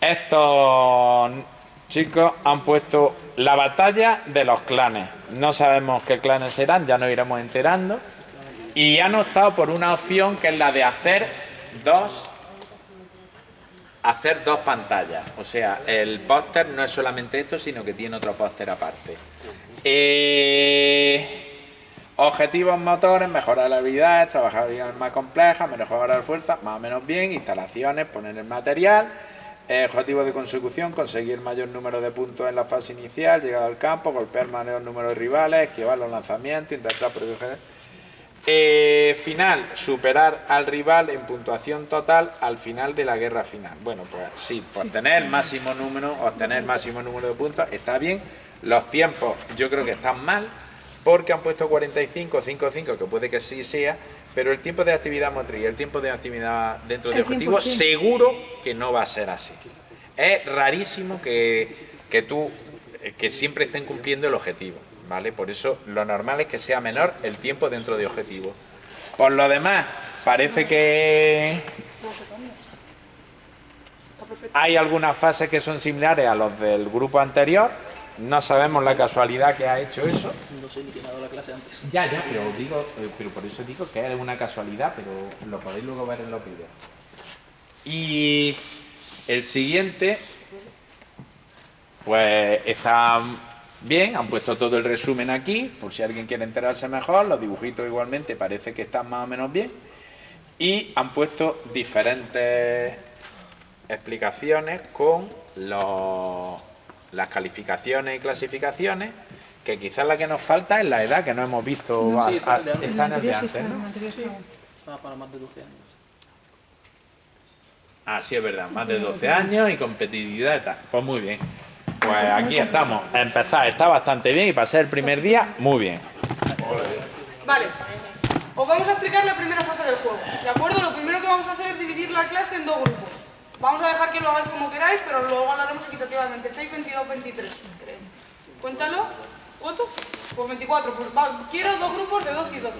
Estos chicos han puesto la batalla de los clanes. No sabemos qué clanes serán, ya nos iremos enterando. Y han optado por una opción que es la de hacer dos hacer dos pantallas. O sea, el póster no es solamente esto, sino que tiene otro póster aparte. Eh, objetivos motores, mejorar la habilidades, trabajar habilidades más complejas, mejorar fuerza, más o menos bien, instalaciones, poner el material, objetivo de consecución, conseguir mayor número de puntos en la fase inicial, llegar al campo, golpear mayor número de rivales, esquivar los lanzamientos, intentar proteger eh, final, superar al rival en puntuación total al final de la guerra final. Bueno, pues sí, por tener máximo número, obtener máximo número de puntos, está bien. Los tiempos yo creo que están mal, porque han puesto 45, 5, 5, que puede que sí sea, pero el tiempo de actividad motriz, el tiempo de actividad dentro de objetivo, seguro que no va a ser así. Es rarísimo que, que tú, que siempre estén cumpliendo el objetivo. ¿vale? Por eso lo normal es que sea menor el tiempo dentro de objetivo. Por lo demás, parece que hay algunas fases que son similares a los del grupo anterior. No sabemos la casualidad que ha hecho eso. No sé ni quién ha dado la clase antes. Ya, ya, pero digo, eh, pero por eso digo que es una casualidad, pero lo podéis luego ver en los vídeos. Y el siguiente, pues está Bien, han puesto todo el resumen aquí, por si alguien quiere enterarse mejor, los dibujitos igualmente parece que están más o menos bien. Y han puesto diferentes explicaciones con las calificaciones y clasificaciones, que quizás la que nos falta es la edad que no hemos visto, está, en el de antes, ¿no? para más de 12 años. Ah, sí, es verdad, más de 12 años y competitividad y tal. Pues muy bien. Pues aquí estamos. Empezar está bastante bien y para ser el primer día, muy bien. Vale. Os vamos a explicar la primera fase del juego. ¿De acuerdo? Lo primero que vamos a hacer es dividir la clase en dos grupos. Vamos a dejar que lo hagáis como queráis, pero luego hablaremos equitativamente. Estáis 22-23. Cuéntalo. ¿Cuánto? Pues 24. Pues quiero dos grupos de 12 y 12.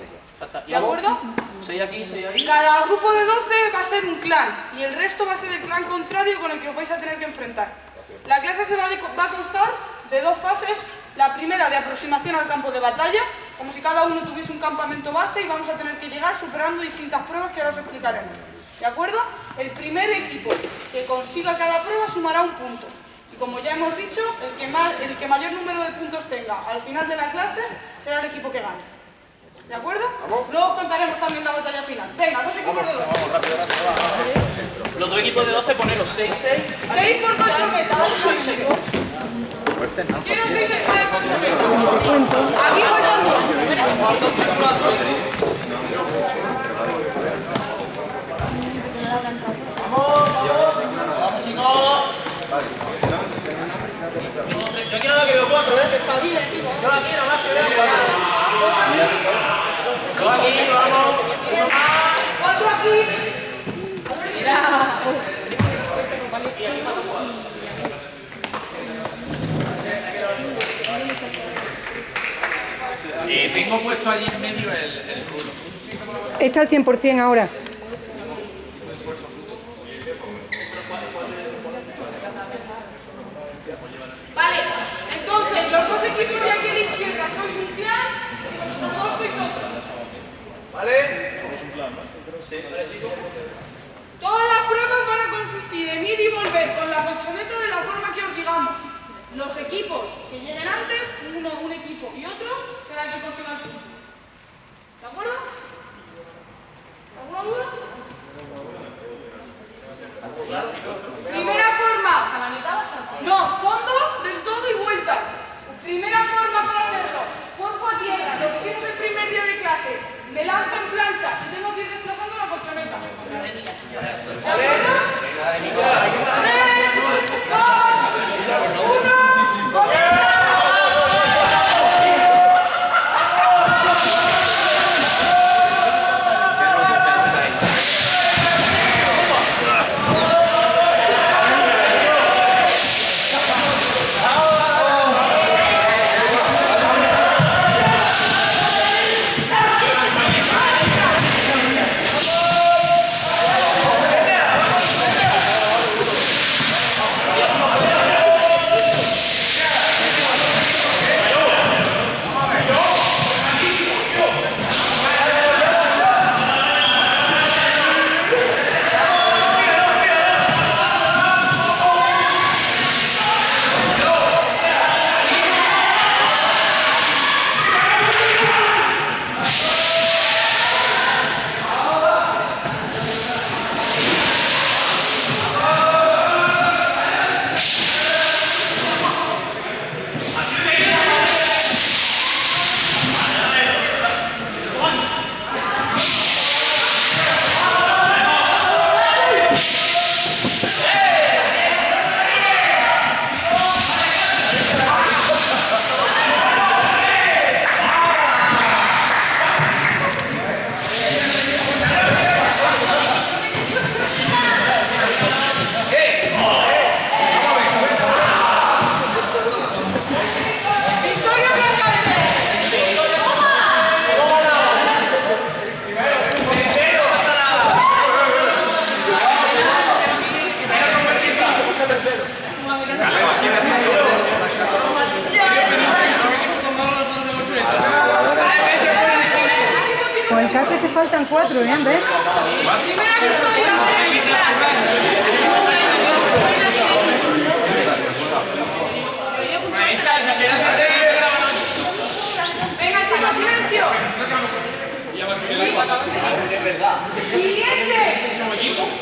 ¿De acuerdo? 6 aquí, 6 ahí. Cada grupo de 12 va a ser un clan y el resto va a ser el clan contrario con el que os vais a tener que enfrentar. La clase se va, a constar de dos fases. La primera de aproximación al campo de batalla, como si cada uno tuviese un campamento base y vamos a tener que llegar superando distintas pruebas que ahora os explicaremos. ¿De acuerdo? El primer equipo que consiga cada prueba sumará un punto. Y como ya hemos dicho, el que, el que mayor número de puntos tenga al final de la clase será el equipo que gane. ¿De acuerdo? Luego os contaremos también la batalla final. Venga, dos equipos de 12. Vamos, rápido, rápido, Los dos equipos de 12 poneros 6. 6. 6 por 8 metas. 6, 6. Quiero 6 por 8 metas. Aquí faltan dos. Vamos, vamos chicos. Yo quiero la que veo 4, ¿eh? Yo aquí nada más que veo 4. ¡Cuatro aquí! ¡Mira! Eh, tengo puesto allí en medio el, el rulo. Está al 100% ahora. Vale, entonces los dos equipos de aquí a la izquierda sois un clan y vosotros dos sois otro. ¿Vale? Somos un plan, ¿no? Sí, vale, chicos. Todas las pruebas van a consistir en ir y de la forma que os digamos. Los equipos que lleguen antes, uno, un equipo y otro, será el que consiga el punto. ¿De acuerdo? ¿Alguna duda? Primera forma. No, fondo del todo y vuelta. Primera forma para hacerlo. Cuerpo a tierra. Lo que hicimos el primer día de clase me lanzo en plancha y tengo que ir desplazando la colchoneta. ¿De acuerdo? ¡Tres, dos, Siguiente.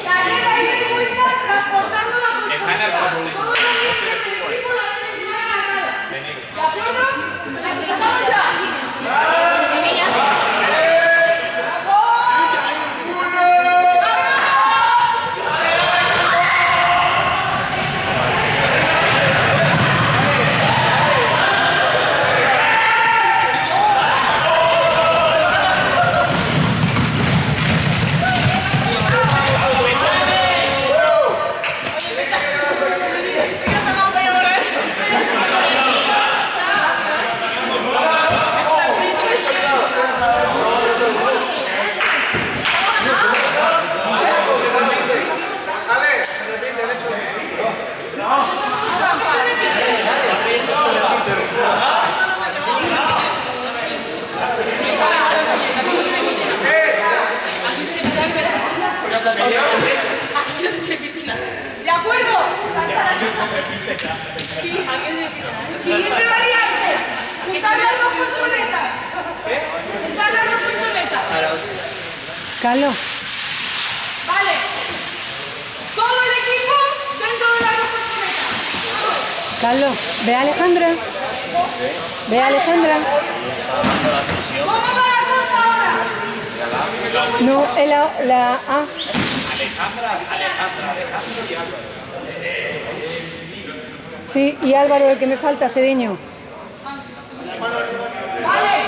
Sí, me. Siguiente variante. Juntar las dos colchonetas. ¿Qué? Juntar las dos colchonetas. Calo. Vale. Todo el equipo dentro de las dos colchonetas. Carlos, ve a Alejandra. Ve a Alejandra. ¿Cómo va la cosa ahora? No, la, la A. Alejandra, Alejandra, Alejandra y Sí, y Álvaro, el que me falta, Sediño. Vale.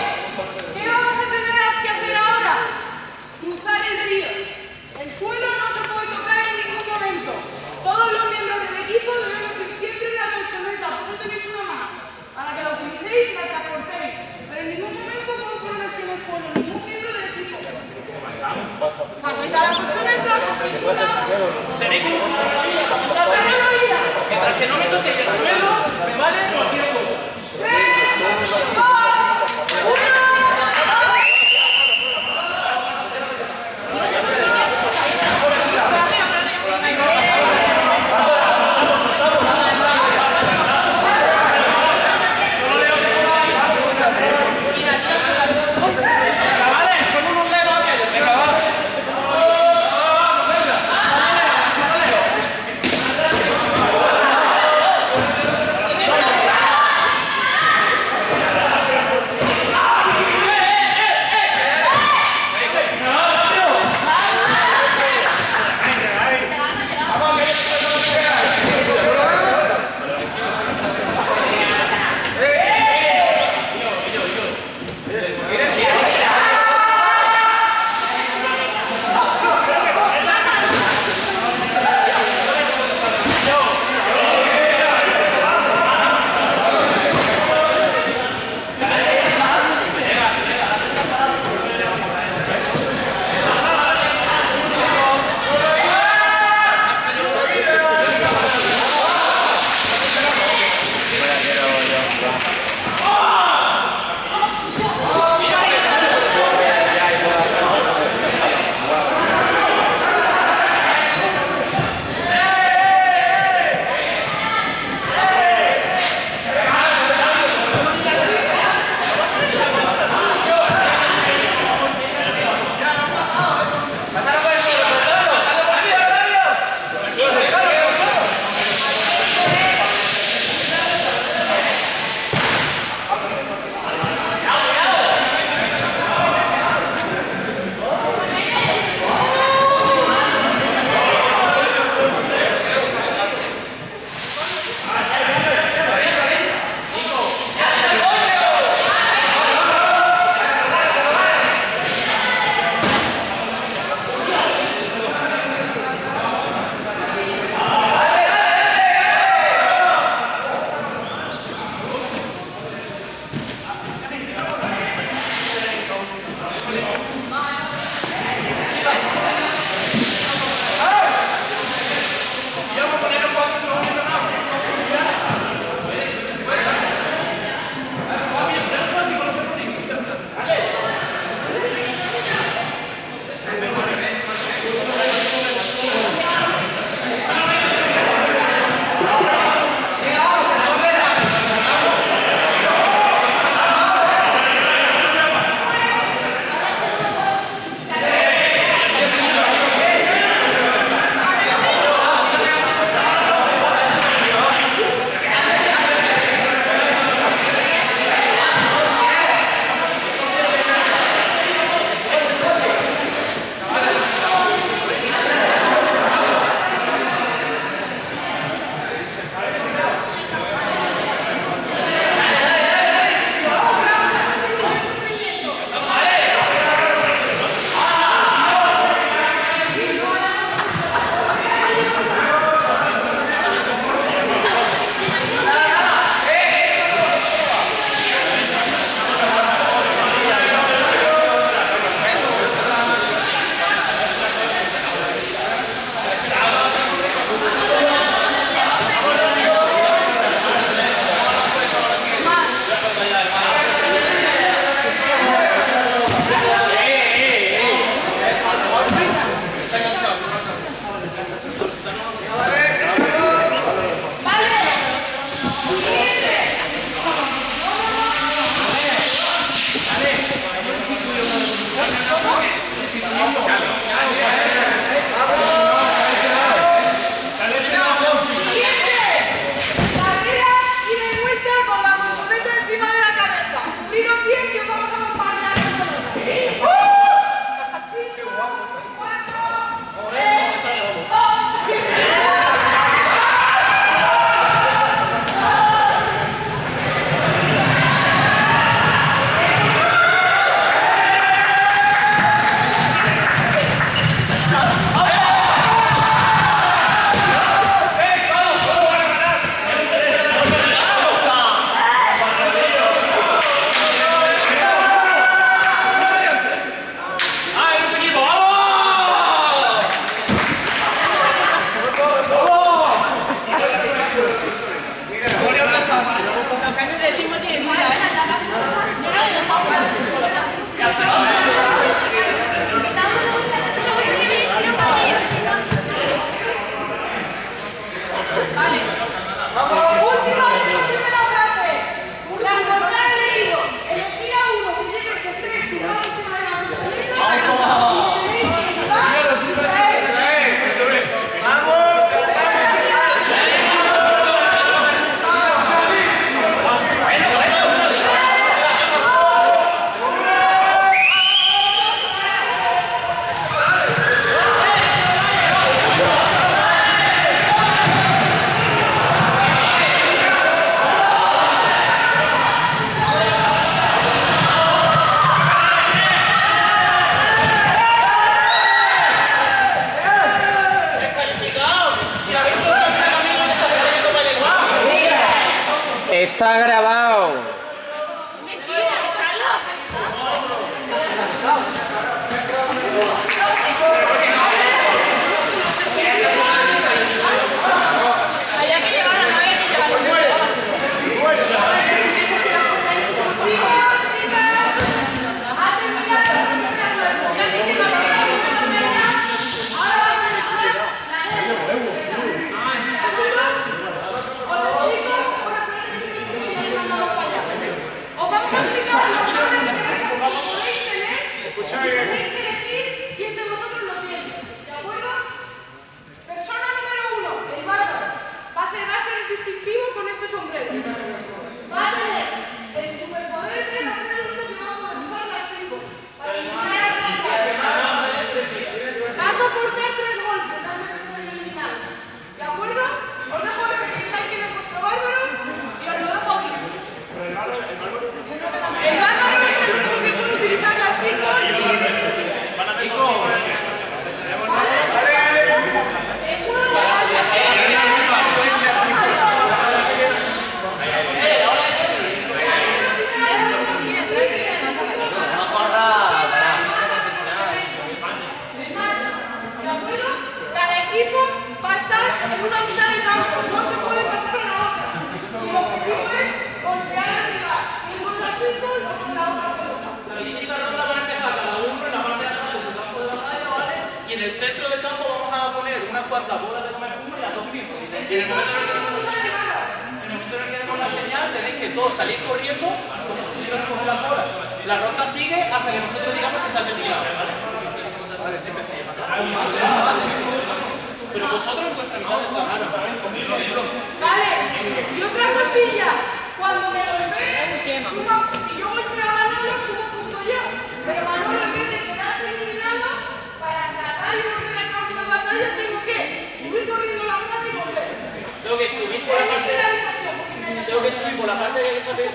la parte de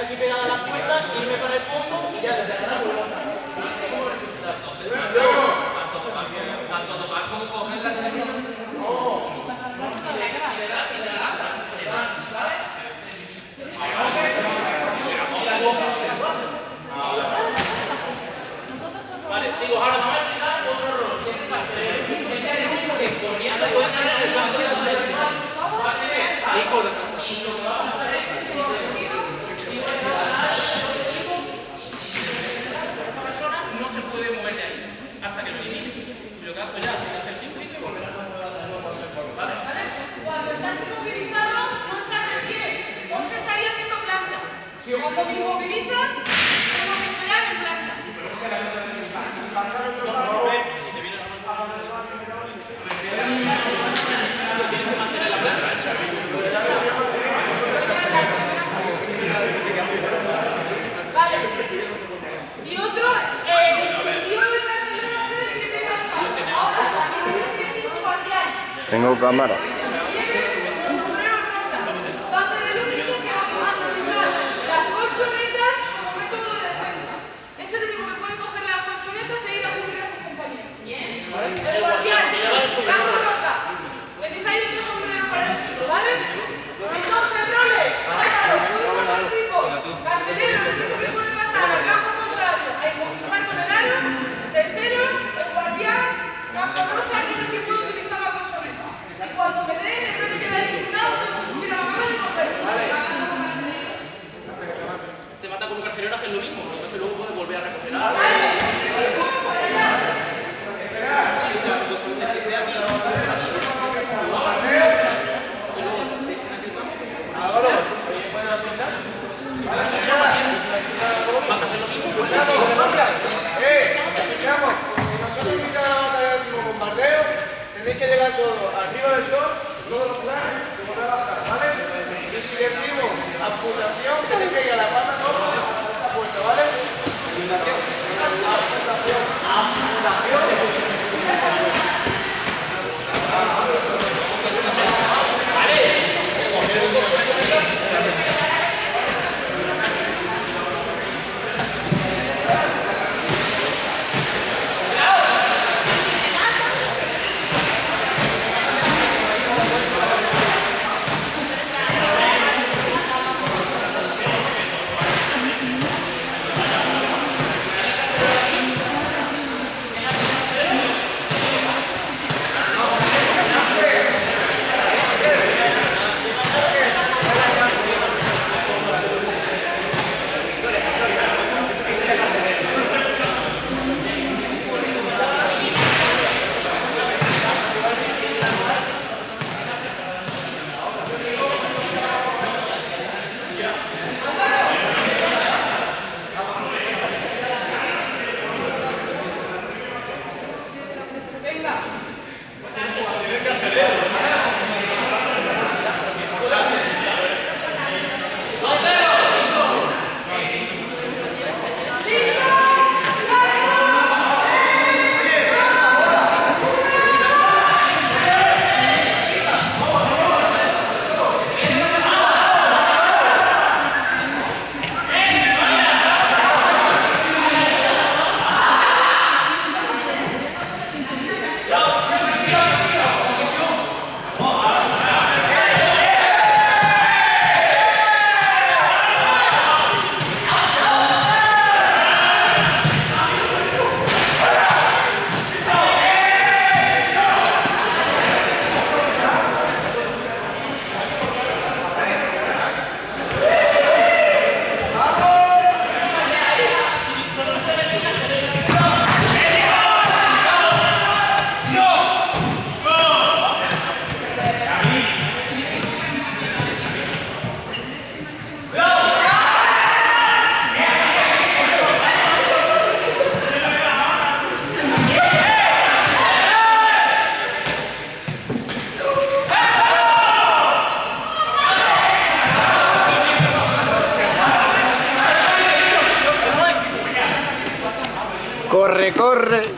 aquí pegada a la puerta, irme para el fondo y ya desde atrás tanto coger la si le si le. Vale, chicos, ahora a otro no cámara. Te mata con un carcelero, haces lo mismo, entonces luego puedes volver a recoger algo. Corre,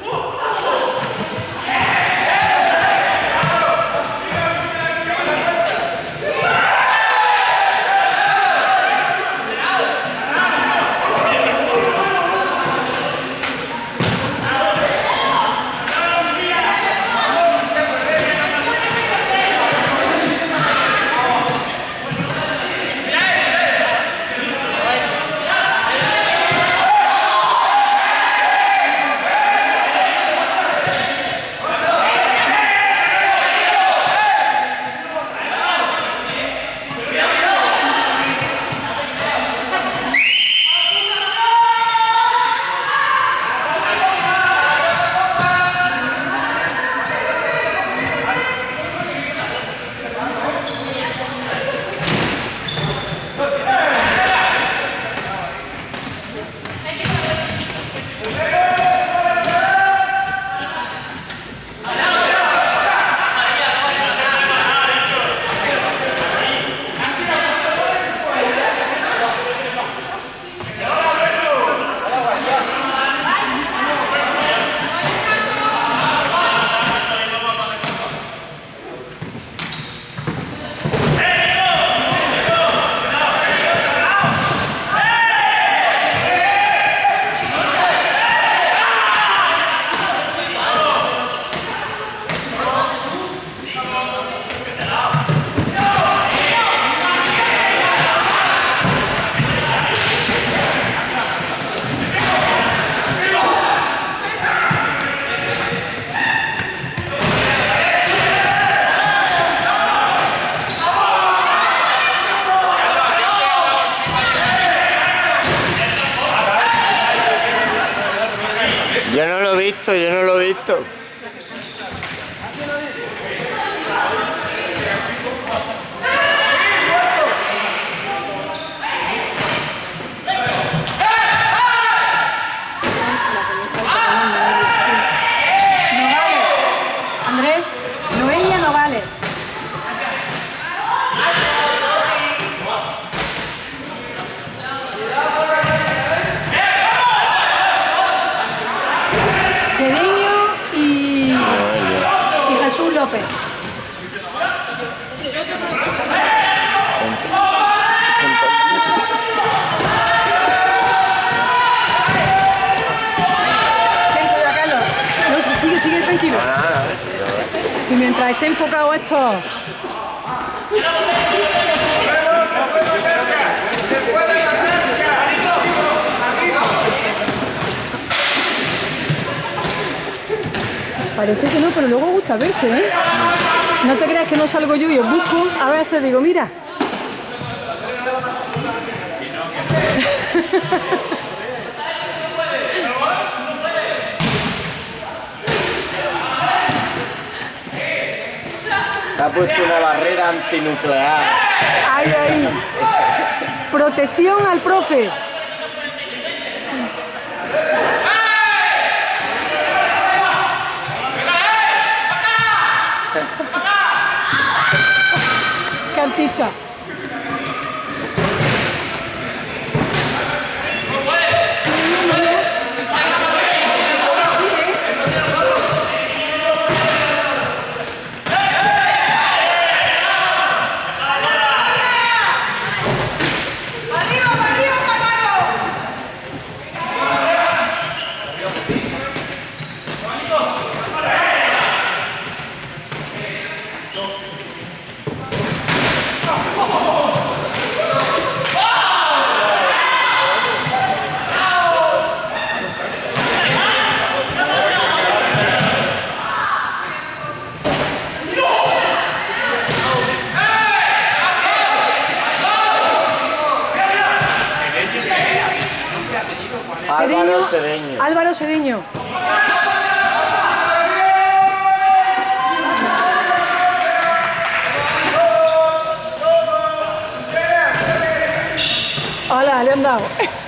no lo he visto. No vale. Andrés, Noelia no vale. tranquilo. Nada, Si mientras esté enfocado esto. Parece que no, pero luego gusta verse, ¿eh? No te creas que no salgo yo y os busco. A veces digo, mira. Ha puesto una barrera antinuclear. Ahí, ahí. Protección al profe. Qué out.